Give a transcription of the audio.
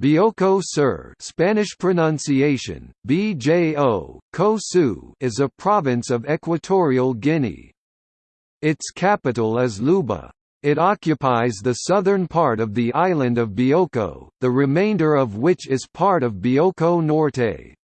Bioko Sur Spanish pronunciation, BJO, Kosu is a province of Equatorial Guinea. Its capital is Luba. It occupies the southern part of the island of Bioko, the remainder of which is part of Bioko Norte.